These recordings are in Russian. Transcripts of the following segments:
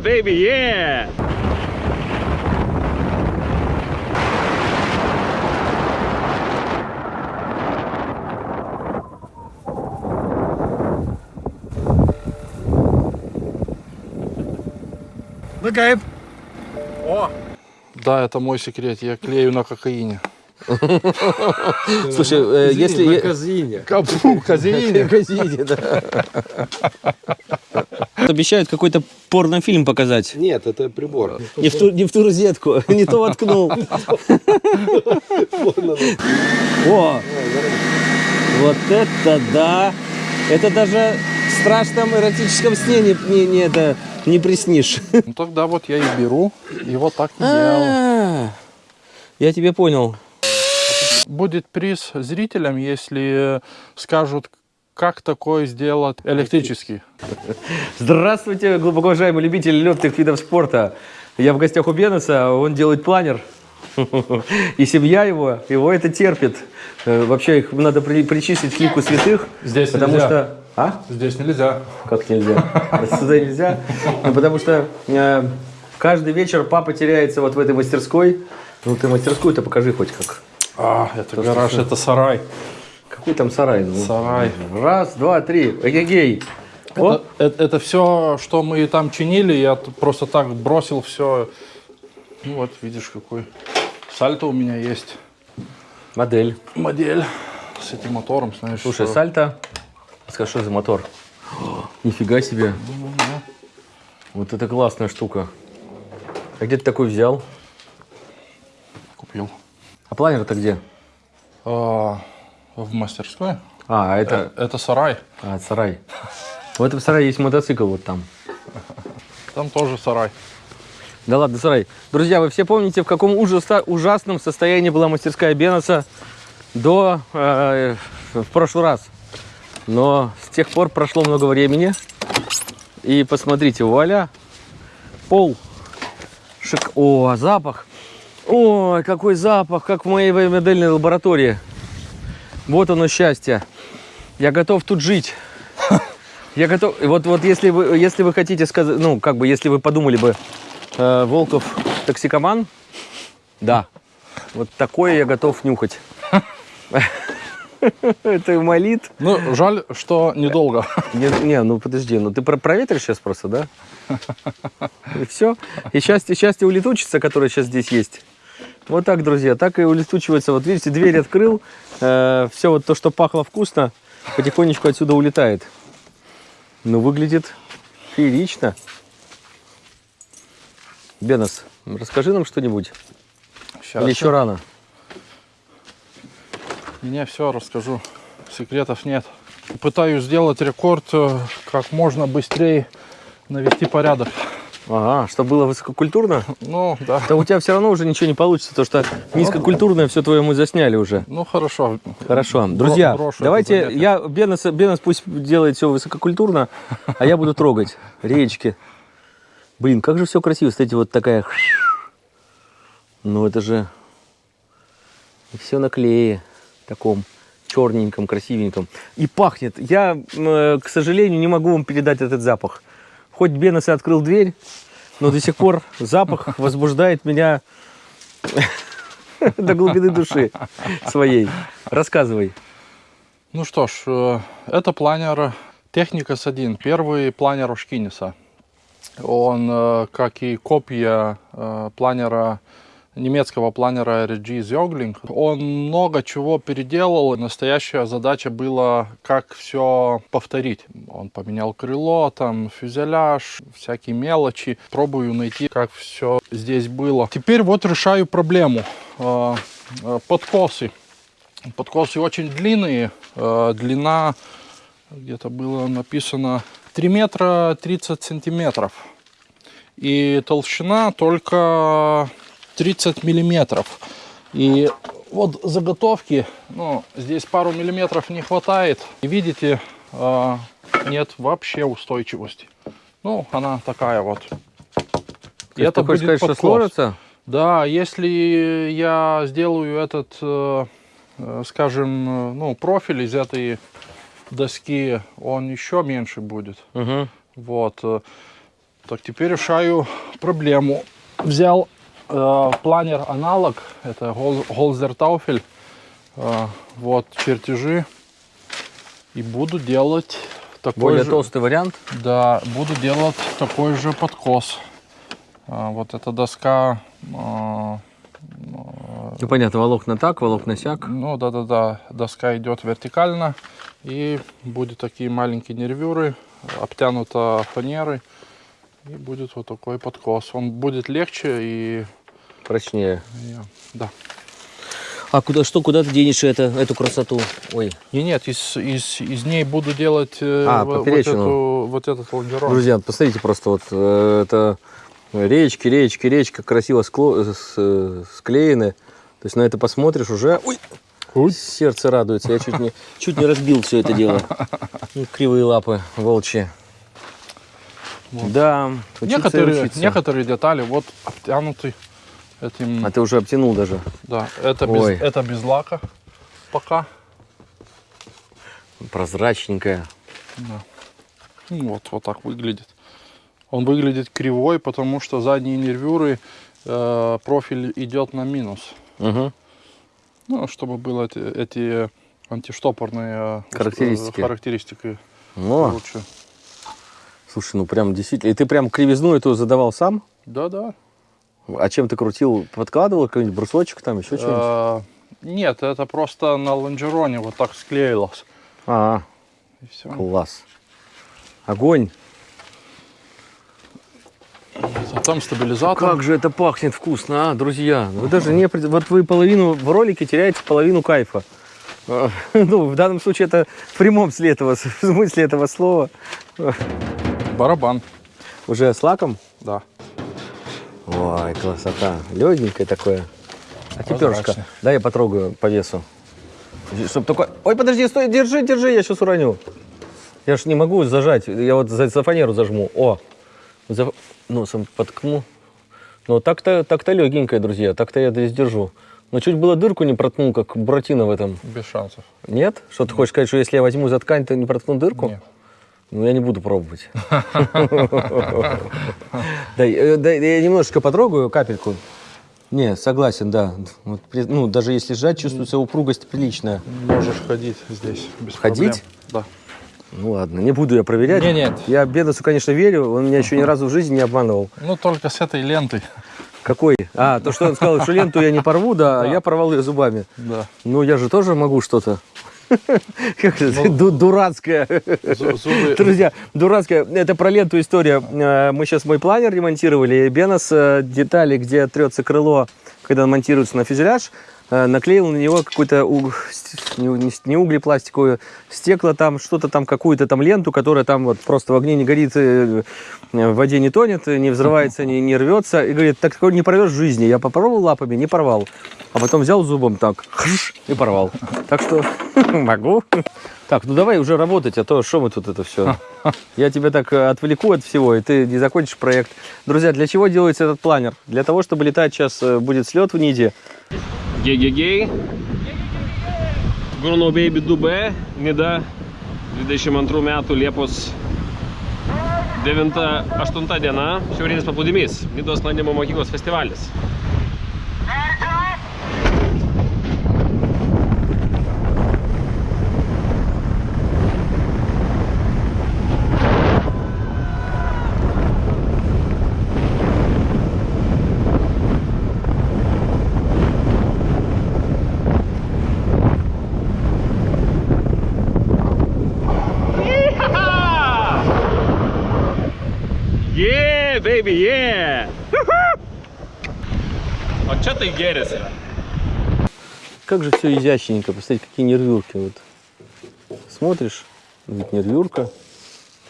Yeah, baby, yeah! О! Да, это мой секрет. Я клею на кокаине. Слушай, э, если... На казине. Капу, казеине. Газете, да. Обещают какой-то порнофильм показать. Нет, это прибор. Не в ту, не в ту розетку, не то воткнул. О, вот это да! Это даже в страшном эротическом сне не, не, не это, не приснишь. Ну тогда вот я и беру, и вот так и делаю. А, Я тебе понял. Будет приз зрителям, если скажут, как такое сделать электрический. Здравствуйте, глубоко уважаемые любители легких видов спорта. Я в гостях у Бенеса, он делает планер. И семья его, его это терпит. Э, Вообще их надо при- причислить к лику святых. Здесь потому нельзя. что... А? Здесь нельзя. Как нельзя? Сюда нельзя. Ну, потому что э, каждый вечер папа теряется вот в этой мастерской. Ну, ты мастерскую-то покажи хоть как. А, это гараж, это сарай. Какой там сарай? Ну, Сарай. Раз, два, три. Эгегей. О, Это, все, что мы там чинили, я просто так бросил все. Ну вот, видишь, какой сальто у меня есть. модель. Модель с этим мотором, знаешь. Слушай, что- сальто. Скажи, что за мотор? Нифига себе. Вот это классная штука. А где ты такой взял? Купил. А планер-то где? А, в мастерской. А, это... Это сарай. А, это сарай. В этом сарае есть мотоцикл вот там. Там тоже сарай. Да ладно, сарай. Друзья, вы все помните, в каком ужаса- ужасном состоянии была мастерская Беноса до... э, в прошлый раз. Но с тех пор прошло много времени. И посмотрите, вуаля, пол. Шик... О, запах. Ой, какой запах, как в моей модельной лаборатории. Вот оно счастье. Я готов тут жить. Я готов. Вот, вот если вы, если вы хотите сказать, ну, как бы, если вы подумали бы, э, Волков токсикоман, да, вот такое я готов нюхать. Это молит. Ну, жаль, что недолго. Не, не, ну подожди, ну ты про проветришь сейчас просто, да? И все. И счастье, счастье улетучится, которое сейчас здесь есть. Вот так, друзья, так и улетучивается. Вот видите, дверь открыл, все вот то, что пахло вкусно, потихонечку отсюда улетает. Ну, выглядит феерично. Бенос, расскажи нам что-нибудь. Сейчас. Или еще рано? Мне все расскажу. Секретов нет. Пытаюсь сделать рекорд э, как можно быстрее навести порядок. Ага, чтобы было высококультурно? Ну, да. Да у тебя все равно уже ничего не получится, потому что низкокультурное все твое мы засняли уже. Ну, хорошо. Хорошо. Друзья, брошу давайте я Бенос, Бенос пусть делает все высококультурно, а я буду трогать речки. Блин, как же все красиво. Кстати, вот такая... Ну, это же... все на клее таком черненьком, красивеньком. И пахнет. Я, э, к сожалению, не могу вам передать этот запах. Хоть Бенос и открыл дверь, но до сих пор запах возбуждает меня до глубины души своей. Рассказывай. Ну что ж, э, это планер Technicus 1, первый планер Ошкиниса. Он, э, как и копия э, планера немецкого планера RG Zögling, он много чего переделал. Настоящая задача была, как все повторить. Он поменял крыло, там фюзеляж, всякие мелочи. Пробую найти, как все здесь было. Теперь вот решаю проблему. Э, э, Подкосы. Подкосы очень длинные. Э, Длина где-то было написано 3 метра 30 сантиметров. И толщина только 30 миллиметров. И вот заготовки, ну, здесь пару миллиметров не хватает. И видите, э, нет вообще устойчивости. Ну, она такая вот. И Ты хочешь сказать, что сложится? Да, если я сделаю этот, э, э, скажем, э, ну, профиль из этой доски, он еще меньше будет. Мгм. Вот. Так, теперь решаю проблему. Взял э, планер аналог, это Гол- Голзер Тауфель. Э, вот чертежи. И буду делать такой Более же, толстый вариант. Да, буду делать такой же подкос. А, вот эта доска, а, Ну, понятно, волокна так, волокна сяк. ну да-да-да, доска идет вертикально. И будет такие маленькие нервюры, обтянута фанерой. И будет вот такой подкос. Он будет легче и... Прочнее. да. А куда, что, куда ты денешь это, эту красоту? Ой, И нет, из, из, из ней буду делать э, А, во- вот, эту, вот этот лонжерон. Друзья, посмотрите просто, вот э, это речки, речки, речка красиво скло- с- склеены. То есть на это посмотришь уже, ой, сердце радуется. Я чуть не, чуть не разбил все это дело. Ну, Кривые лапы волчьи. Да, учиться Некоторые, учиться. некоторые детали вот обтянуты этим А ты уже обтянул даже. Да, это без, это без лака пока. Прозрачненькая. Ну, Вот, вот так выглядит. Он выглядит кривой, потому что задние нервюры, э, профиль идет на минус. Угу. Ну, чтобы было эти, эти антиштопорные э, Характеристики. характеристики Ну, лучше. слушай, ну прям действительно. И ты прям кривизну эту задавал сам? Да-да. А чем ты крутил? Подкладывал какой-нибудь брусочек там, еще что-нибудь? Э, нет, это просто на лонжероне вот так склеилось. А, И все. класс. Огонь. А там стабилизатор. Как же это пахнет вкусно, а, друзья. Вы даже не... пред- Вот вы половину в ролике теряете половину кайфа. А, Ну, в данном случае это в прямом смысле этого, смысле этого слова. Барабан. Уже с лаком? Да. Ой, красота. Легенькое такое. А теперь дай я потрогаю по весу. Чтоб только... Ой, подожди, стой, держи, держи, я сейчас уроню. Я ж не могу зажать, я вот за, за фанеру зажму. О, за, носом подкну. Ну, так-то так-то легенькое, друзья, так-то я здесь держу. Но чуть было дырку не проткнул, как Буратино в этом. Без шансов. Нет? Что ты хочешь сказать, что если я возьму за ткань, то не проткну дырку? Нет. Ну, я не буду пробовать. Э, дай, я немножечко потрогаю, капельку. Не, согласен, да. Вот ну, даже если сжать, чувствуется упругость приличная. Можешь ходить здесь без Ходить? проблем. Ну ладно, не буду я проверять. Не, нет. Я Бедосу, конечно, верю, он меня еще ни разу в жизни не обманывал. Да. Ну, только с этой лентой. Какой? А, то, что он сказал, что ленту я не порву, да, а я порвал ее зубами. Да. Ну, я же тоже могу что-то. Как это? Ду- Дурацкое. Зу- Зубы. Друзья, дурацкая, это про ленту история. Э, Мы сейчас мой планер ремонтировали, и Бенос э, детали, где трется крыло, когда он монтируется на фюзеляж, э, наклеил на него какой-то у- с- не, у- не с- не углепластиковую, стекло там, что-то там, какую-то там ленту, которая там вот просто в огне не горит, в воде не тонет, не взрывается, не, не рвется. И говорит, так такое не порвешь в жизни. Я попробовал лапами, не порвал. А потом взял зубом так, и порвал. Так что могу. Так, ну давай уже работать, а то что мы тут это все? Я тебя так э, отвлеку от всего, и ты не закончишь проект. Друзья, для чего делается этот планер? Для того, чтобы летать сейчас э, будет слет в Ниде. Гей-гей-гей. Bruno Baby 2B, Nida, 22 metų Liepos 9-8 diena, šiaurinis paplūdimys, Nidos sklandymo mokyklos festivalis. Yeah, baby, yeah! Čia tai gėrisi. Как же все изящненько, посмотрите, какие нервюрки. Вот. Смотришь, вот нервюрка,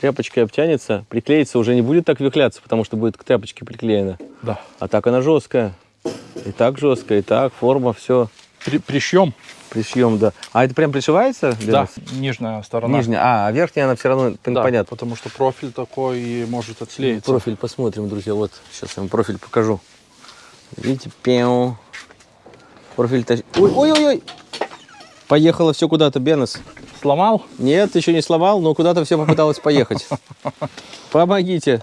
тряпочкой обтянется, приклеится уже не будет так вихляться, потому что будет к тряпочке приклеена. Да. А так она жесткая. И так жесткая, и так, форма, все. При, пришьем. Пришьем, да. А это прям пришивается? Да. нас? Нижняя сторона. Нижняя. А, а верхняя она все равно, Да, понятно. потому что профиль такой и может отслеиться. Профиль посмотрим, друзья. Вот, сейчас я вам профиль покажу. Видите, пеу. Профиль тач- Ой, ой, ой, ой. Поехало все куда-то, Бенес. Сломал? Нет, еще не сломал, но куда-то все попыталось поехать. Помогите.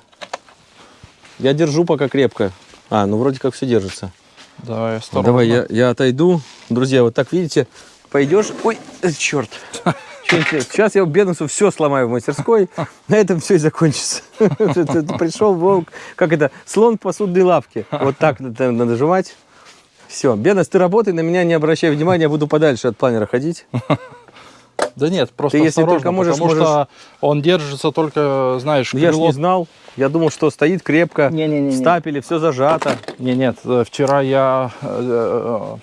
Я держу пока крепко. А, ну вроде как все держится. Давай, осторожно. давай, я, я отойду. Друзья, вот так видите, пойдешь. Ой, черт. Сейчас я Бенусу все сломаю в мастерской. На этом все и закончится. Пришел волк, как это, слон в посудной лавке. Вот так надо жевать. Все, Бенус, ты работай, на меня не обращай внимания, я буду подальше от планера ходить. Да нет, просто Ты, если только можешь, потому что он держится только, знаешь, Ну, Я ж крыло- не знал. Я думал, что стоит крепко, Не-не-не-не. в стапеле, все зажато. Не, нет, э, вчера я э, э,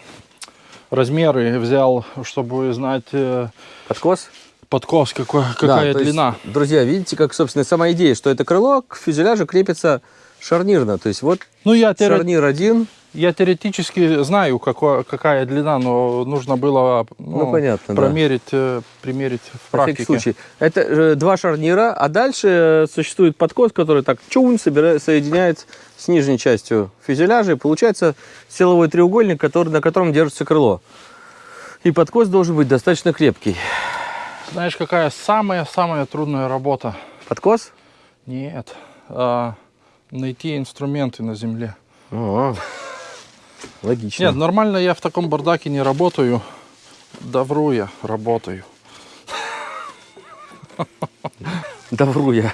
размеры взял, чтобы знать э, Подкос? подкос, какой, Да, какая есть, длина. друзья, видите, как, собственно, сама идея, что это крыло к фюзеляжу крепится шарнирно. То есть вот Ну, я, теоре- шарнир один, я теоретически знаю, какое- какая длина, но нужно было Ну, понятно, да. промерить, э, примерить в на практике. случай. Это э, два шарнира, а дальше э, существует подкос, который так чун соединяет с нижней частью фюзеляжа, и получается силовой треугольник, который, на котором держится крыло. И подкос должен быть достаточно крепкий. Знаешь, какая самая-самая трудная работа? Подкос? Нет. а, найти инструменты на земле. О, логично. Нет, нормально я в таком бардаке не работаю. Да вру я, работаю. Да вру я.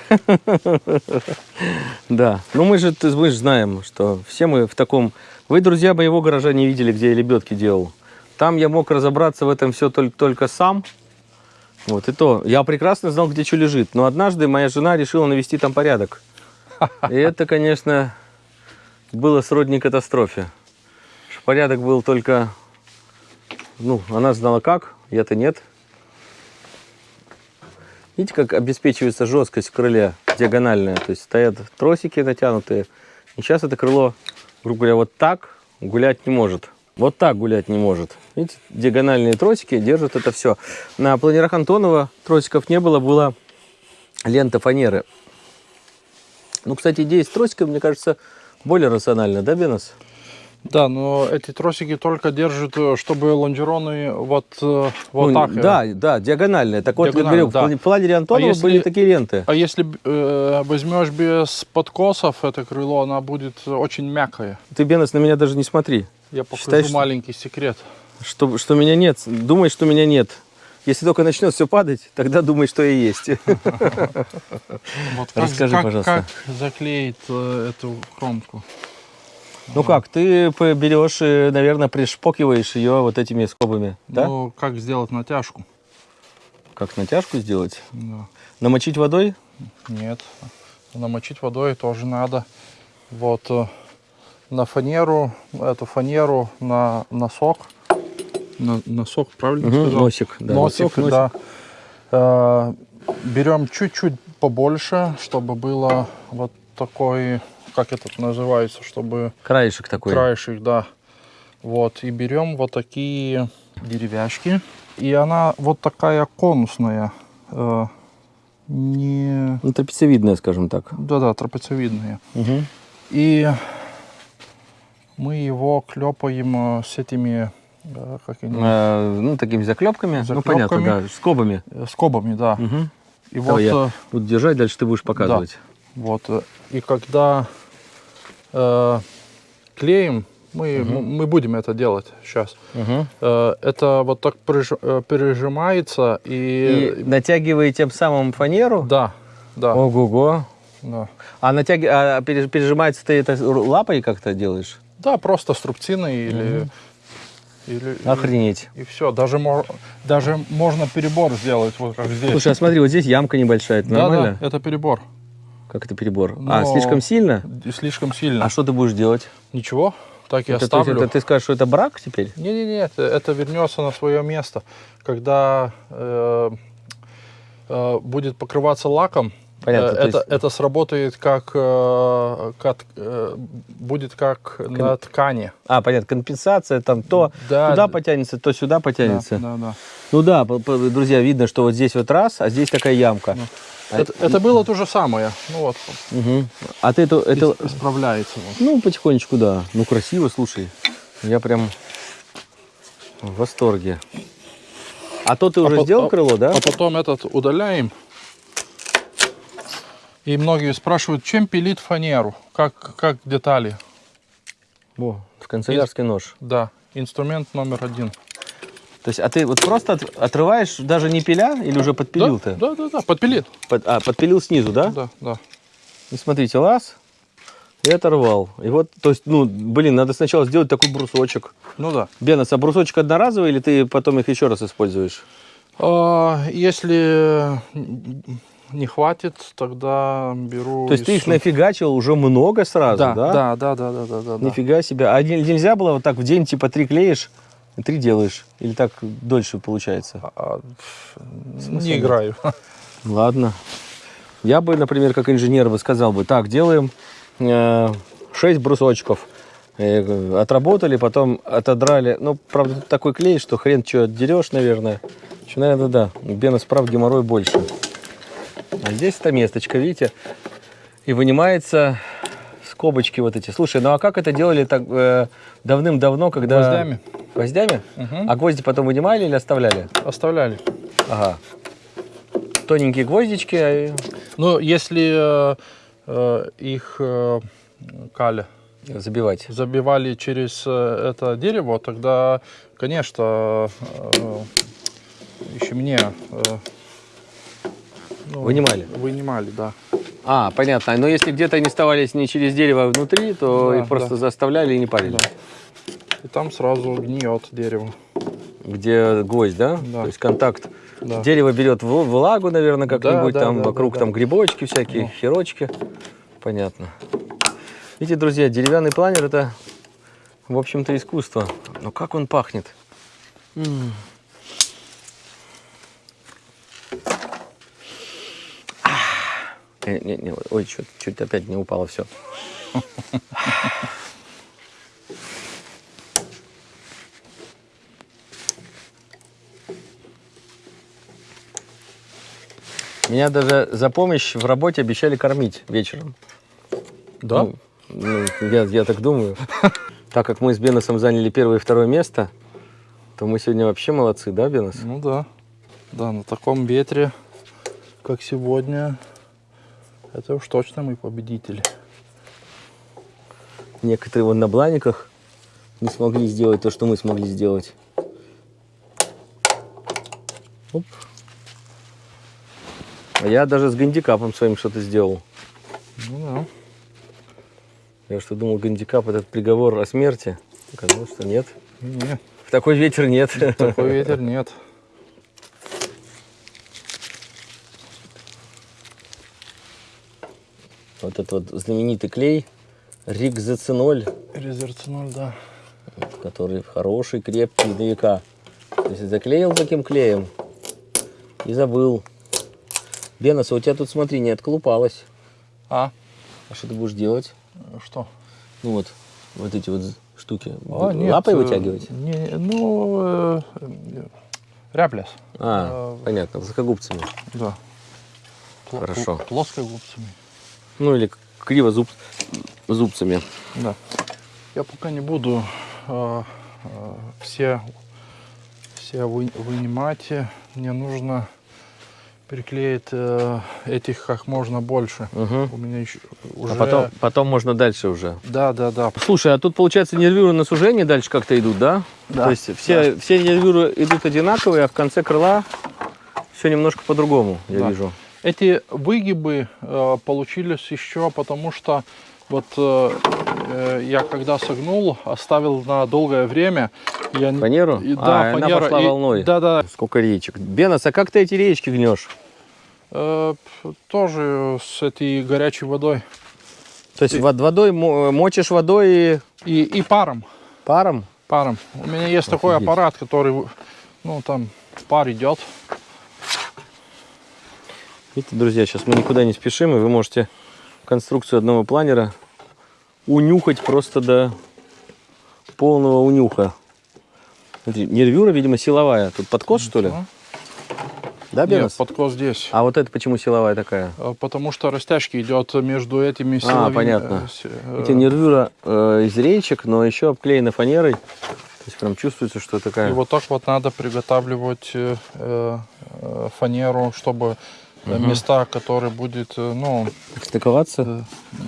Да. Ну мы же, мы же знаем, что все мы в таком... Вы, друзья, моего гаража не видели, где я лебедки делал. Там я мог разобраться в этом все только, только сам. Вот и то. Я прекрасно знал, где что лежит. Но однажды моя жена решила навести там порядок. И это, конечно, было сродни катастрофе. Порядок был только... Ну, она знала как, я-то нет. Видите, как обеспечивается жесткость в крыле диагональная. То есть стоят тросики натянутые. И сейчас это крыло, грубо говоря, вот так гулять не может. Вот так гулять не может. Видите, диагональные тросики держат это все. На планерах Антонова тросиков не было, была лента фанеры. Ну, кстати, идея с тросиком, мне кажется, более рациональна, да, Бенос? Да, но эти тросики только держат, э, чтобы лонжероны вот, э, вот Ну, так. э. Да, да, диагональная. Так вот, говорю, да. в планере Антонова если- были такие ленты. А если э, возьмешь без подкосов это крыло, она будет очень мягкая. Ты, Бенос, на меня даже не смотри. Я покажу Считаешь, маленький секрет. Что, что меня нет. Думай, что меня нет. Если только начнет все падать, тогда думай, что я есть. Расскажи, пожалуйста. как заклеить эту кромку? Ну как, ты берешь и, наверное, пришпокиваешь ее вот этими скобами, да? Ну, как сделать натяжку? Как натяжку сделать? Да. Намочить водой? Нет. Намочить водой тоже надо. Вот э, на фанеру, эту фанеру на носок. На, носок, правильно Мгм, сказал? носик, да, Носик, носик. да. Э, берем чуть-чуть побольше, чтобы было вот такой, как это называется, чтобы Краешек такой. краешек, да. Вот, и берем вот такие деревяшки. И она вот такая конусная. э, не... Ну, трапециевидная, скажем так. Да-да, трапециевидная. Мгм. И мы его клепаем э, с этими, э, как они, Э, ну, такими заклепками. Ну, понятно, Заклепками. да, скобами. э, скобами, да. Мгм. И вот, Давай я э, буду держать, дальше ты будешь показывать. вот, э, и когда э, клеим, мы, м- мы будем это делать сейчас. Мгм. Э, это вот так э, пережимается и, И натягиваете тем самым фанеру? да, да, Ого-го. да. А, натяги... а переж- пережимается ты это лапой как-то делаешь? Да, просто струбциной или, или, Охренеть. и все. Даже, даже можно перебор сделать, вот как здесь. Слушай, а смотри, вот здесь ямка небольшая, это да, нормально? да, это перебор. Как это перебор? А, Но- слишком сильно? И Слишком сильно. А что ты будешь делать? Ничего, так Это, то есть оставлю. это ты скажешь, что это брак теперь? Не-не-не, это, это вернется на свое место. Когда э, э, будет покрываться лаком, Понятно, э, то это, есть- это сработает как, э, как, э, будет как на ткани. А, понятно, компенсация там то Да, туда потянется, то сюда потянется. Да, да, да. Ну да, друзья, видно, что вот здесь вот раз, а здесь такая ямка. А Это, это было то же самое. Ну вот, Мгм. А ты это, это, ис- исправляется. вот. ну, потихонечку, да. Ну, красиво, слушай. Я прям в восторге. А то ты уже по- сделал а- крыло, да? А потом этот удаляем. И многие спрашивают, чем пилит фанеру, как, как детали. О, канцелярский нож. Да, инструмент номер один. То есть, а ты вот просто от- отрываешь, даже не пиля, или уже подпилил да, ты? Да, да, да, подпилит. Под- а, подпилил снизу, да? Да, да. И смотрите, лаз и оторвал. И вот, то есть, ну, блин, надо сначала сделать такой брусочек. Ну да. Бенос, а брусочек одноразовый или ты потом их еще раз используешь? А, Если не хватит, тогда беру... То есть ты их нафигачил уже много сразу, да? да, да, да, да, да, да, да. Нифига себе. А не- нельзя было вот так в день типа три клеишь, и три делаешь? Или так дольше получается? А, Смысла не играю. Ладно. Я бы, например, как инженер бы сказал бы, так, делаем 6 брусочков. Э, Отработали, потом отодрали. Ну, правда, тут такой клей, что хрен что отдерешь, наверное. Что, наверное, да. Бенос прав, геморрой больше. А здесь эта месточка, видите? И вынимается скобочки вот эти. Слушай, ну а как это делали так э, давным-давно, когда... Гвоздями. Гвоздями? Мгм. А гвозди потом вынимали или оставляли? Оставляли. Ага. Тоненькие гвоздички. а Ну, если э, э, их э, каля Забивать. забивали через э, это дерево, тогда, конечно, э, еще мне э, ну, Вынимали? Вынимали, да. А, понятно. Но если где-то они оставались не через дерево, а внутри, то Да, их просто да. заставляли и не парили. Да. И там сразу гниет дерево. Где гвоздь, да? Да. То есть контакт. Да. Дерево берет влагу, наверное, как-нибудь да, там да, вокруг да, там да. грибочки всякие, Ну. херочки. Понятно. Видите, друзья, деревянный планер это, в общем-то, искусство. Но как он пахнет? М. Ах. Не, не, не, ой, чуть, чуть опять не упало все. Меня даже за помощь в работе обещали кормить вечером. Да? Ну, ну, я, я так думаю. Так как мы с Беносом заняли первое и второе место, то мы сегодня вообще молодцы, да, Бенос? Ну да. Да, на таком ветре, как сегодня, это уж точно мы победители. Некоторые вон на бланиках не смогли сделать то, что мы смогли сделать. Оп. А я даже с гандикапом своим что-то сделал. Ну Я что думал, гандикап этот приговор о смерти. Оказалось, что нет. да. Нет, В такой ветер нет. такой ветер нет. Вот этот вот знаменитый клей Рикзоциноль, Резерциноль, да. который хороший, крепкий на века. То есть заклеил таким клеем и забыл. Бенос, а у тебя тут, смотри, не отколупалось. А, А что ты будешь делать? что? Ну вот, вот эти вот штуки. А, нет, Лапой э, вытягивать? Не, ну, э, э, рябляс. А, понятно, плоскогубцами. Да. Хорошо. пл- Плоскогубцами. Ну или криво зуб, зубцами. Да. Я пока не буду э, э, все, все вы- вынимать. Мне нужно приклеить э, этих как можно больше. Мгм. У меня еще уже... А потом, потом можно дальше уже. Да, да, да. Слушай, а тут, получается, нервюры на сужение дальше как-то идут, да? Да. То есть все, все нервюры идут одинаковые, а в конце крыла все немножко по-другому, я Да. вижу. Эти выгибы э, получились еще потому, что вот э, э, я когда согнул, оставил на долгое время. Я, не- Фанеру? И, А, да, и она фанера. пошла и- волной. Да, да. Сколько речек. Бенос, а как ты эти речки гнешь? Э, тоже с этой горячей водой. То есть вод- водой, мо- мочишь водой и И, и паром. паром? Паром. У меня есть такой Офигеть. аппарат, который, ну, там пар идет. Видите, друзья, сейчас мы никуда не спешим, и вы можете конструкцию одного планера унюхать просто до полного унюха. Смотри, нервюра, видимо, силовая. Тут подкос, что ли? Ну, Да, Нет, Бенос? подкос здесь. А вот это почему силовая такая? Э, Потому что растяжки идет между этими силовыми... понятно. э, с- э, Эти нервюра э, из речек, но еще обклеена фанерой. То есть прям чувствуется, что такая... И вот так вот надо приготавливать э, э, фанеру, чтобы э, места, которые будет, э, ну, Стыковаться? э,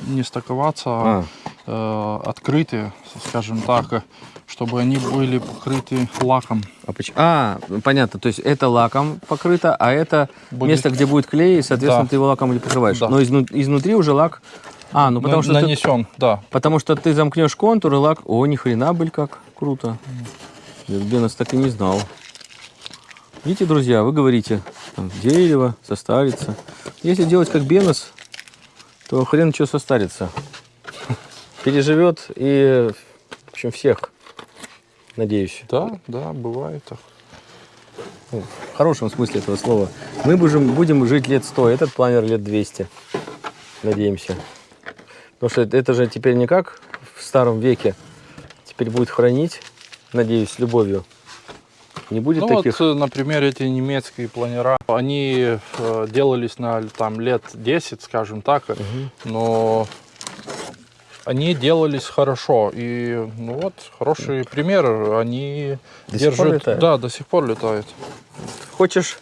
не стыковаться, А. а э, открытые, скажем так, чтобы они были покрыты лаком. А, а, ну, понятно. То есть это лаком покрыто, а это Будет- место, где будет клей, и, соответственно, Да. ты его лаком не покрываешь. Да. Но изну- изнутри уже лак... А, ну потому что, ты, нанесен, да. потому что ты замкнешь контур и лак... О, ни хрена, блин, как круто. Бенос так и не знал. Видите, друзья, вы говорите, там, дерево состарится. Если делать как Бенос, то хрен что состарится. Переживет и, в общем, всех, надеюсь. Да, да, бывает так. Ну, в хорошем смысле этого слова. Мы будем, будем жить лет 100, этот планер лет 200. Надеемся. Потому что это, это же теперь не как в старом веке. Теперь будет хранить, надеюсь, с любовью. Не будет Ну таких... вот, э, например, эти немецкие планера, они э, делались на там лет 10, скажем так, э, но они делались хорошо. И ну вот, хороший пример, они До держат... Да, до сих пор летают. Хочешь,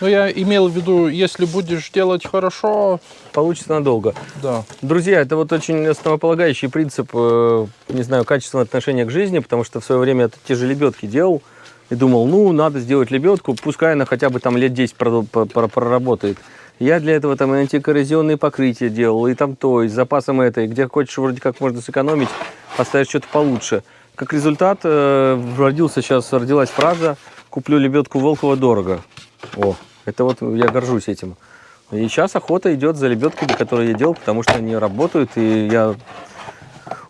Ну, я имел в виду, если будешь делать хорошо, получится надолго. да. Друзья, это вот очень основополагающий принцип, э, не знаю, качественного отношения к жизни, потому что в свое время я те же лебедки делал и думал, ну, надо сделать лебедку, пускай она хотя бы там лет 10 продо- по- про- проработает. Я для этого там и антикоррозионные покрытия делал, и там то, и с запасом это, и где хочешь вроде как можно сэкономить, поставишь что-то получше. Как результат, э, родился сейчас, родилась фраза «Куплю лебедку Волкова дорого». О, это вот я горжусь этим. И сейчас охота идет за лебедками, которые я делал, потому что они работают, и я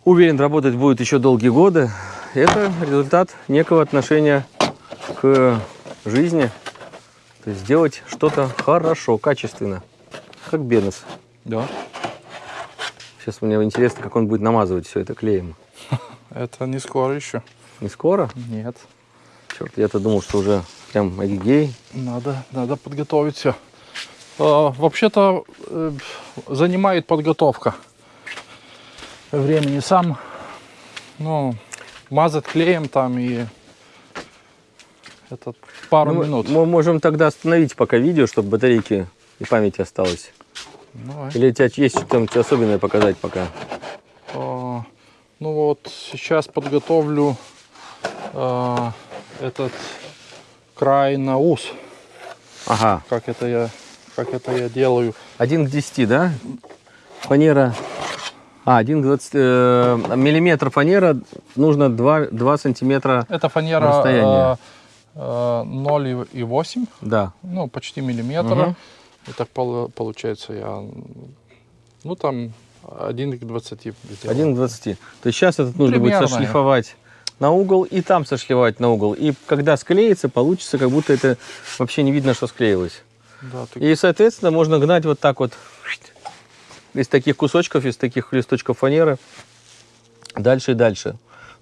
уверен, работать будет еще долгие годы. Это результат некого отношения к жизни. То есть сделать что-то хорошо, качественно. Как Бенес. Да. Сейчас мне интересно, как он будет намазывать все это клеем. Это не скоро еще. Не скоро? Нет. Черт, я-то думал, что уже прям агигей. Надо, надо подготовить все. вообще-то э, занимает подготовка времени сам. Ну, мазать клеем там и это пару Ну, минут. Мы можем тогда остановить пока видео, чтобы батарейки и памяти осталось. Давай. Или у тебя есть что-нибудь особенное показать пока? А, ну вот сейчас подготовлю а, этот край на ус. Ага, Как это я, как это я делаю. 1 к 10, да? Фанера. А, 1 к 20. э, миллиметр фанера нужно 2, 2 сантиметра. Это фанера а, а, 0,8, Да. ну почти миллиметра. Мгм. И так пол- получается я, ну там 1 к 20 сделал. 1 к 20. То есть сейчас этот нужно будет сошлифовать на угол и там сошлифовать на угол. И когда склеится, получится, как будто это вообще не видно, что склеилось. Да, ты- И, соответственно, можно гнать вот так вот из таких кусочков, из таких листочков фанеры дальше и дальше.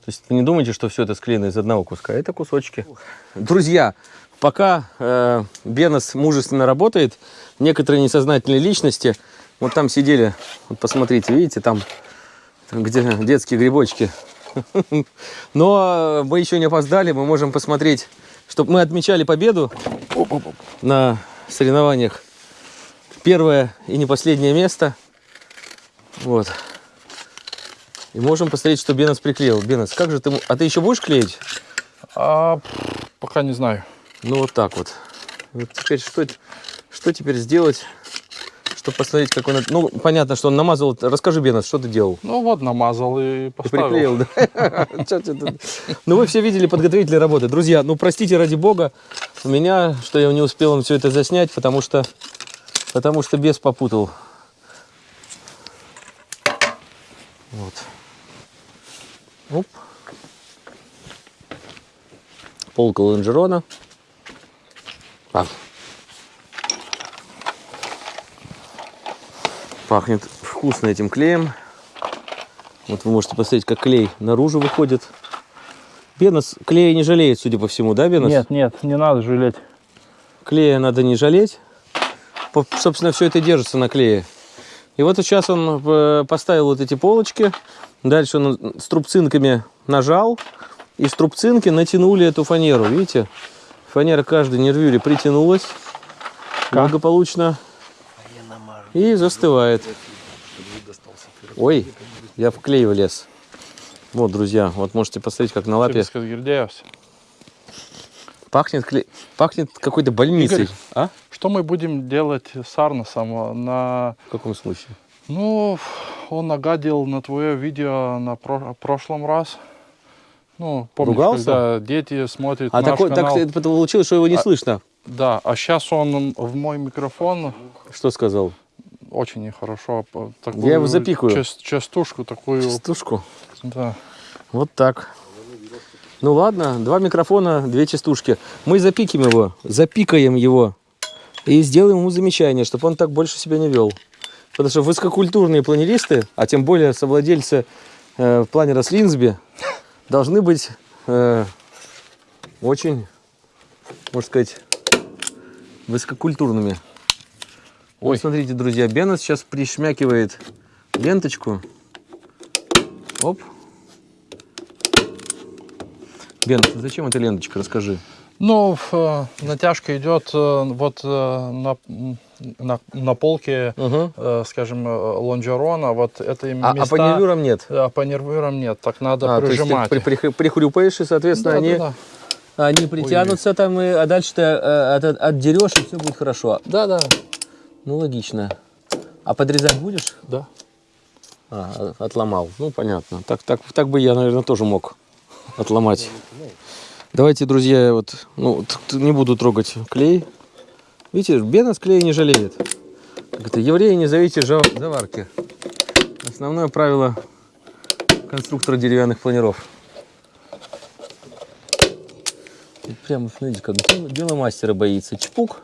То есть не думайте, что все это склеено из одного куска. Это кусочки. Друзья, пока э, Бенос мужественно работает, некоторые несознательные личности, вот там сидели, вот посмотрите, видите, там, там где детские грибочки. Но мы еще не опоздали, мы можем посмотреть, чтобы мы отмечали победу на соревнованиях. Первое и не последнее место. Вот. И можем посмотреть, что Бенос приклеил. Бенос, как же ты... А ты еще будешь клеить? А, пока не знаю. Ну, вот так вот. Вот теперь что, что теперь сделать, чтобы посмотреть, как он... Ну, понятно, что он намазал. Расскажи, Бенос, что ты делал? Ну вот намазал и поставил. приклеил, да? Ну, вы все видели подготовительные работы. Друзья, ну, простите ради бога, у меня, что я не успел вам все это заснять, потому что, потому что бес попутал. Вот. Оп. Полка лонжерона. Так. Пахнет вкусно этим клеем. Вот вы можете посмотреть, как клей наружу выходит. Бенос клея не жалеет, судя по всему, да, Бенос? Нет, нет, не надо жалеть. Клея надо не жалеть. Собственно, все это держится на клее. И вот сейчас он э, поставил вот эти полочки. Дальше он струбцинками нажал. И струбцинки натянули эту фанеру. Видите? Фанера каждой нервюре притянулась. благополучно и застывает. Ой, я в клей влез. Вот, друзья, вот можете посмотреть, как на лапе. Пахнет клей, пахнет какой-то больницей. Игорь. А? Что мы будем делать с Арносом? На... В каком случае? Ну, он нагадил на твое видео на про- прошлом раз. Ну, помнишь, Ругался? когда дети смотрят А наш такой, так канал. это получилось, что его не А- слышно. Да, а сейчас он в мой микрофон Что сказал? очень нехорошо. по- Я его запикаю. част- частушку такую. Частушку. Да. Вот так. Ну ладно, два микрофона, две частушки. Мы запиким его, запикаем его и сделаем ему замечание, чтобы он так больше себя не вел. Потому что высококультурные планеристы, а тем более совладельцы э, планера с Линсби, должны быть э, очень, можно сказать, высококультурными. Ой, Ой. смотрите, друзья, Бена сейчас пришмякивает ленточку. Оп. Бен, зачем эта ленточка? Расскажи. Ну, э, натяжка идет э, вот э, на, на, на полке, Угу. скажем, лонжерона. Вот это А, а места... по нервюрам нет? А по нервюрам нет, так надо А, то есть ты прижимать. при- при- прихрюпаешь, и, соответственно, Да, они, да, да. они притянутся там, и, а дальше ты от- от- отдерешь, и все будет хорошо. Да, да, Ну, логично. А подрезать будешь? да. А, отломал. Ну, понятно. Так, так, так бы я, наверное, тоже мог отломать. Давайте, друзья, вот, ну, не буду трогать клей. Видите, Бенас клея не жалеет. Это, евреи не зовите жа- заварки. Основное правило конструктора деревянных планиров. И Прямо, смотрите, как дело, мастера боится. Чпук.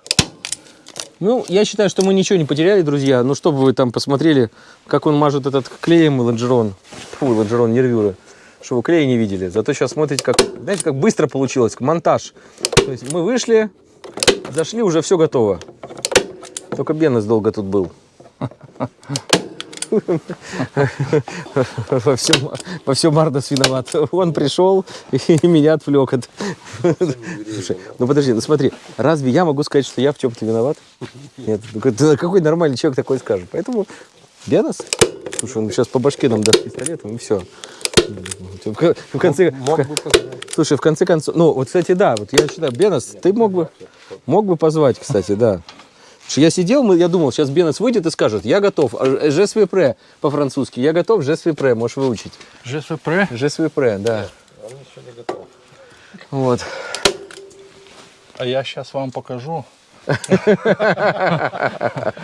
Ну, я считаю, что мы ничего не потеряли, друзья. Ну, чтобы вы там посмотрели, как он мажет этот клеем лонжерон. Фу, лонжерон, нервюры. Что вы клея не видели. Зато сейчас смотрите, как, знаете, как быстро получилось. Монтаж. То есть мы вышли, зашли, уже все готово. Только Бенес долго тут был. Во всем, во всем Мардас виноват. Он пришел и меня отвлек от... Слушай, ну подожди, ну смотри, разве я могу сказать, что я в чем-то виноват? Нет, ну какой- нормальный человек такой скажет? Поэтому Бенас, слушай, он сейчас по башке нам даст пистолетом и все. В конце, Мог бы позвать. Слушай, в конце концов, ну, вот, кстати, да, вот я считаю, Бенас, ты мог бы, мог бы позвать, кстати, да. Я сидел, я думал, сейчас Бенас выйдет и скажет, я готов, А, «Je suis prêt» по-французски, я готов, «Je suis prêt», можешь выучить. «Je suis prêt», да. Он еще не готов. Вот. А я сейчас вам покажу.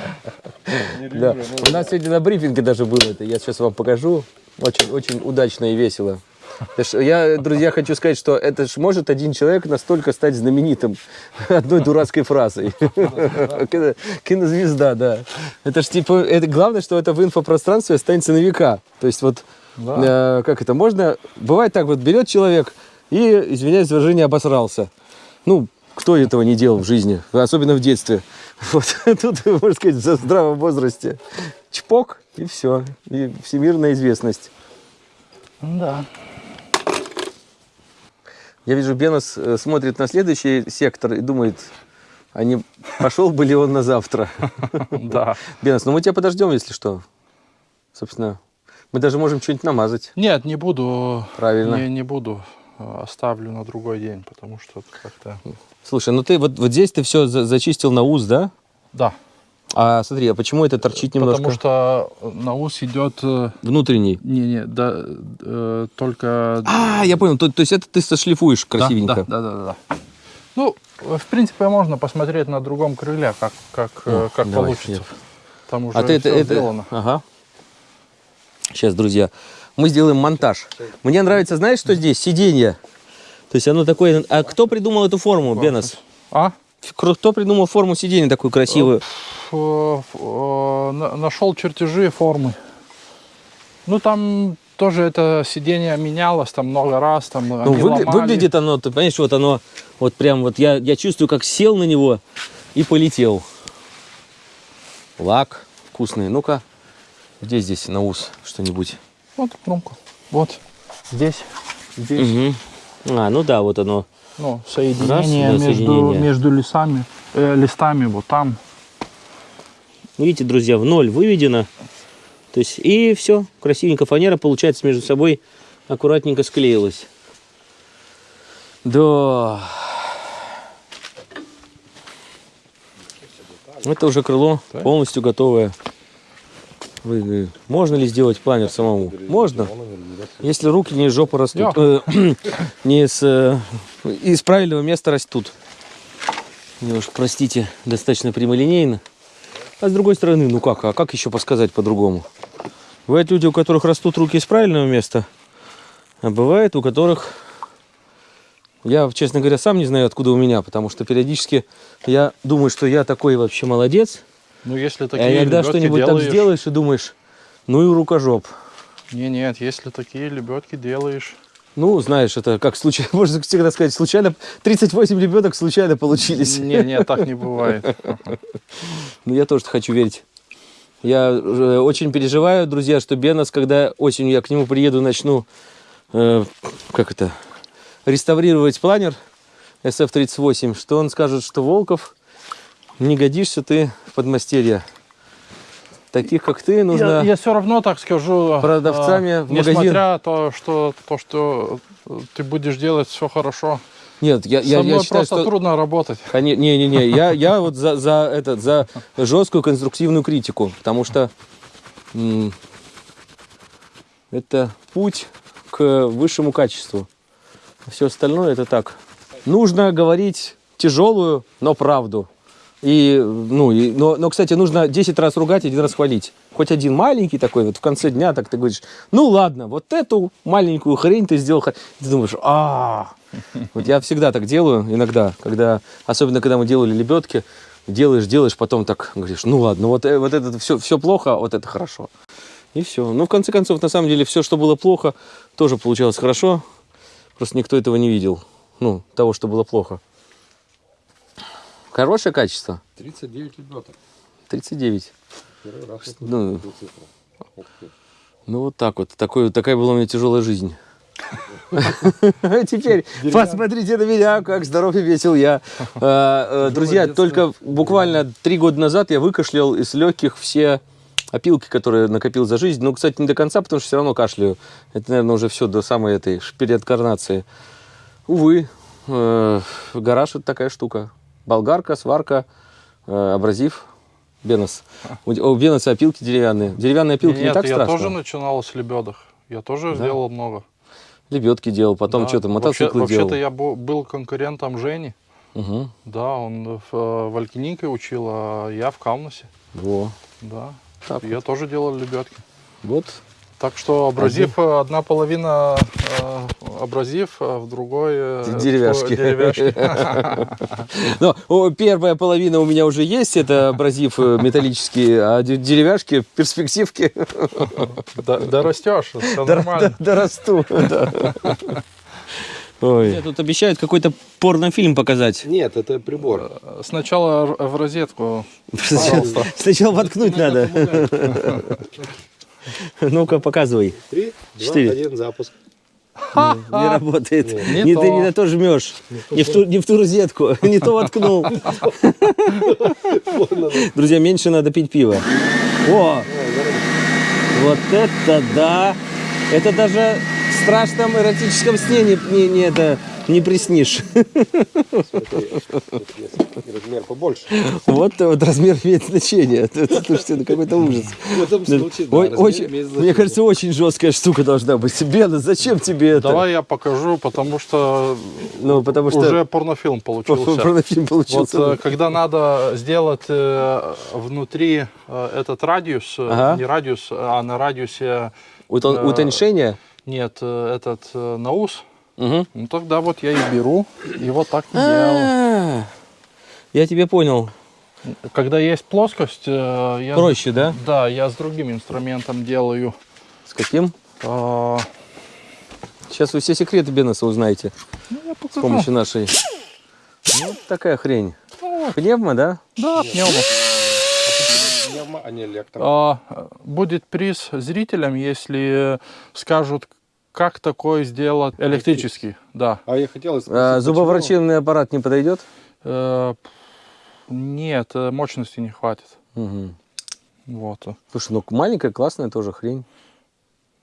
Да. У нас сегодня на брифинге даже было это, я сейчас вам покажу. Очень, очень удачно и весело. Я, друзья, хочу сказать, что это ж может один человек настолько стать знаменитым одной дурацкой фразой. Кино- Кинозвезда, да. Это ж типа, это главное, что это в инфопространстве останется на века. То есть вот, э, как это, можно, бывает так вот, берет человек и, извиняюсь за выражение, обосрался. Ну, кто этого не делал в жизни, особенно в детстве. Вот тут, можно сказать, в здравом возрасте. Чпок, и все. И всемирная известность. Да. Я вижу, Бенос э, смотрит на следующий сектор и думает, а не пошел бы ли он на завтра? Да. Бенос, ну мы тебя подождем, если что. Собственно, мы даже можем что-нибудь намазать. Нет, не буду. Правильно. Не, не буду. Э, Оставлю на другой день, потому что как-то... Слушай, ну ты вот, вот здесь ты все зачистил на ус, да? Да. А смотри, а почему это торчит немножко? Потому что на ус идет... э, Внутренний. Не-не, да, э, только... А, я понял. То, то есть это ты сошлифуешь Да, красивенько. Да, да, да, да. Ну, в принципе, можно посмотреть на другом крыле, как, как, э, О, как давай, получится. нет. Там уже А ты это, это... сделано. Ага. Сейчас, друзья, мы сделаем монтаж. Мне нравится, знаешь, что здесь? Сиденье. То есть оно такое... А кто придумал эту форму, Бенос? А? Кто придумал форму сиденья такую красивую? Э, на- Нашел чертежи формы. Ну, там тоже это сиденье менялось там много раз. Там, Ну, выгля- ломали. выглядит оно, ты понимаешь, вот оно, вот прям вот я, я чувствую, как сел на него и полетел. Лак вкусный. Ну-ка, где здесь на ус что-нибудь? Вот кромку. Вот. Здесь. Здесь. Мгм. А, ну да, вот оно. Ну, соединение, Раз, да, между, соединение. между лесами, э, листами вот там. Видите, друзья, в ноль выведено. То есть, и все, красивенько фанера, получается, между собой аккуратненько склеилась. Да. Это уже крыло полностью готовое. Вы- можно ли сделать планер самому? Можно. Если руки не из жопы растут. э, не с, э, из правильного места растут. Немножко, простите, достаточно прямолинейно. А с другой стороны, ну как, а как еще подсказать по-другому? Бывают люди, у которых растут руки из правильного места, а бывает у которых... Я, честно говоря, сам не знаю, откуда у меня, потому что периодически я думаю, что я такой вообще молодец, Ну, если а такие иногда лебедки что-нибудь делаешь- сделаешь и думаешь, ну и рукожоп. Не, нет, если такие лебедки делаешь, Ну, знаешь, это как случайно, можно всегда сказать, случайно, 38 ребенок случайно получились. не, не, так не бывает. Ну, я тоже хочу верить. Я э, очень переживаю, друзья, что Бенас, когда осенью я к нему приеду, начну, э, как это, реставрировать планер SF-38, что он скажет, что Волков, не годишься ты в подмастерье. Таких, как ты, нужно... Я, все равно так скажу. а, продавцами в магазин. Несмотря то, что то, что э, ты будешь делать все хорошо. Нет, я, Со я, мной я считаю, просто что... трудно работать. Не-не-не, я, я вот за, за, этот, за жесткую конструктивную критику, потому что это путь к высшему качеству. Все остальное это так. Нужно говорить тяжелую, но правду. И, ну, и, но, но, кстати, нужно 10 раз ругать, один раз хвалить. Хоть один маленький такой, вот в конце дня так ты говоришь, ну ладно, вот эту маленькую хрень ты сделал. х-». Ты думаешь, а Вот я всегда так делаю, иногда, когда, особенно когда мы делали лебедки, делаешь, делаешь, потом так говоришь, ну ладно, вот, э, вот это все, все плохо, а вот это хорошо. И все. Ну, в конце концов, на самом деле, все, что было плохо, тоже получалось хорошо. Просто никто этого не видел. Ну, того, что было плохо. Хорошее качество. 39 лебедок. 39. Первый раз Ну. Ну, вот так вот. Такой, такая была у меня тяжелая жизнь. Теперь посмотрите на меня, как здоров и весел я. А, э, Друзья, только буквально три года назад я выкашлял из легких все опилки, которые накопил за жизнь. Ну, кстати, не до конца, потому что все равно кашляю. Это, наверное, уже все до самой этой переинкарнации. Увы, э, гараж это такая штука. Болгарка, сварка, э, абразив, бенос. У, беноса опилки деревянные. Деревянные опилки не Нет, так я страшно. тоже начинал с лебедок. Я тоже Да? сделал много. Лебедки делал, потом Да. что-то Вообще- мотоциклы Вообще-то делал. я бу- был конкурентом Жени. Мгм. Да, он в, э, в Алькинике учил, а я в Каунасе. Во. Да. Так я тоже делал лебедки. Вот. Так что абразив, э, одна половина э, абразив, а в другой э, Деревяшки. деревяшки. Но о, первая половина у меня уже есть, это абразив металлический, а де- деревяшки, перспективки, Да, да растешь, все нормально. да, дорасту. да. Ой. Мне тут обещают какой-то порнофильм показать. Нет, это прибор. Сначала в розетку. Сначала, сначала воткнуть надо. Ну-ка, показывай. Три, два, Четыре. один, запуск. Не работает. Не ты не на то жмешь. Не в, ту, не в ту розетку. Не то воткнул. Друзья, меньше надо пить пиво. О! Вот это да! Это даже в страшном эротическом сне не, не, не это, не приснишь. Размер побольше. Вот, вот размер имеет значение. Слушайте, это какой-то ужас. Мне кажется, очень жесткая штука должна быть. Бена, зачем тебе это? Давай я покажу, потому что Ну, потому что уже порнофильм получился. порнофильм получился. э, когда надо сделать э, внутри э, этот радиус, не радиус, а на радиусе Утон- Утоньшение? нет этот наус, Мгм. ну тогда вот я и беру и вот так и делаю. А, Я тебя понял. Когда есть плоскость, э, я Проще, да? да, я с другим инструментом делаю. С каким? Э, Сейчас вы все секреты Бенеса узнаете ну, я с помощью нашей. Вот такая хрень. Пневма, да? Да, пневмо. Пневмо, а не электро. А, будет приз зрителям, если скажут, как такое сделать электрический. Да. А я хотел А, спросить, зубоврачебный аппарат не подойдет? Э, нет, э, мощности не хватит. Мгм. Вот. Слушай, ну маленькая классная тоже хрень.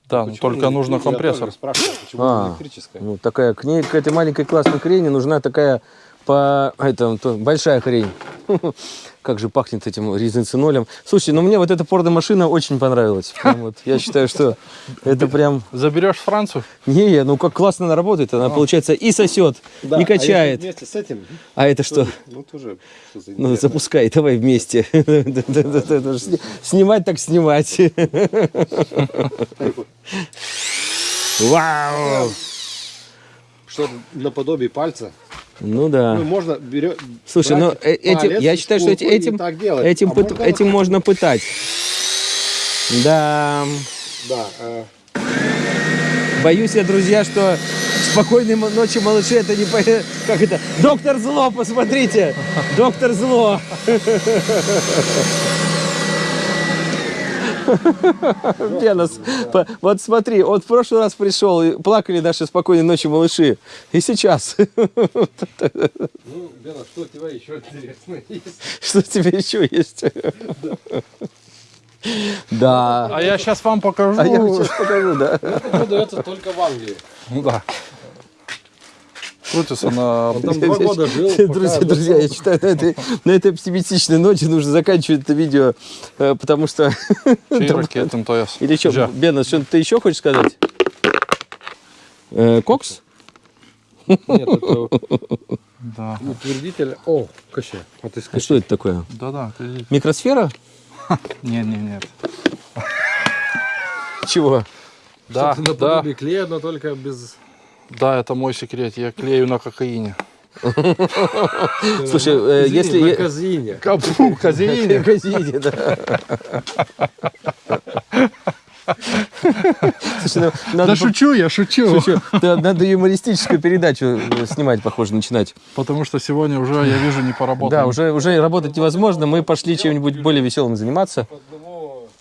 Да, но Почему только нужно? Я компрессор. почему А. электрическая? Ну, такая, к ней, к этой маленькой классной хрени нужна такая по этому, то, большая хрень. Как же пахнет этим резинцинолем. Слушай, ну мне вот эта порда машина очень понравилась. Прям вот, я считаю, что это прям... Заберешь в Францию? Не, ну как классно она работает. Она, получается, и сосет, Да, и а качает. вместе с этим, А это что? ну тоже Ну, запускай, давай вместе. Снимать так снимать. Вау! Что наподобие пальца. Ну да. Ну, можно берет. Слушай, ну э- этим, я считаю, что эти- этим, этим, А пыт- можно- этим можно пытать. Да. Да. э, Боюсь я, друзья, что спокойной ночи, малыши, это не по... Как это? Доктор Зло, посмотрите! Доктор Зло! Бенос, по- вот смотри, он в прошлый раз пришел, и плакали наши спокойной ночи, малыши. И сейчас. Ну, Бена, что у тебя еще интересно есть? Что тебе еще есть? Да. А я сейчас вам покажу. А я сейчас покажу, да. Продается только в Англии. Ну да. Крутится на... Он там два года жил. Друзья, друзья, я считаю, на этой, на этой оптимистичной ноте нужно заканчивать это видео, э, потому что... Или что. Бена, что ты еще хочешь сказать? Э, Кокс? Нет, это Да. утвердитель. О, коща. Вот А что это такое? Да-да. Микросфера? Нет, нет, нет. Чего? Да, да, клея, но только без... да, это мой секрет. Я клею на кокаине. Слушай, э, если... на казине. Капу, казеине. Казине, да. Слушай, ну, надо, Да по- шучу, я шучу. Слушай, да, надо юмористическую передачу э, снимать, похоже, начинать. Потому что сегодня уже, я вижу, не поработал. Да, уже, уже работать невозможно. Мы пошли чем-нибудь более веселым заниматься.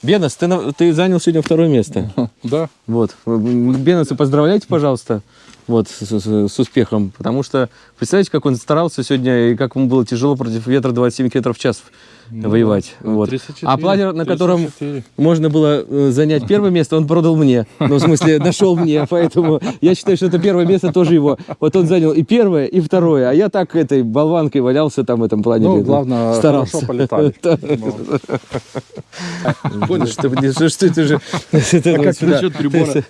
Бенос, ты, ты занял сегодня второе место. Да. Вот. Беноса поздравляйте, пожалуйста. Вот, с, с- с успехом. Потому что, представляете, как он старался сегодня и как ему было тяжело против ветра 27 км в час воевать. Вот. 34, А планер, на котором 34. можно было э, занять первое место, он продал мне. Ну, в смысле, нашел мне. Поэтому я считаю, что это первое место тоже его. Вот он занял и первое, и второе. А я так этой болванкой валялся там в этом плане. Ну, главное, старался. хорошо полетали. Понял, что, это же... А как насчет прибора?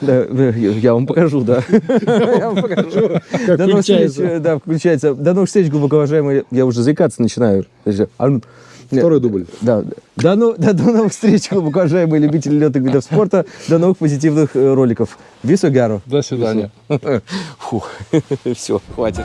Да, я вам покажу, да. Я вам покажу. Встреч, включается. Да, включается. До новых встреч, глубоко уважаемые. Я уже заикаться начинаю все. Второй дубль. Да. До, ну, до, до новых встреч, уважаемые любители летных видов спорта. До новых позитивных э, роликов. Вису Гару. До свидания. Фух, все, хватит.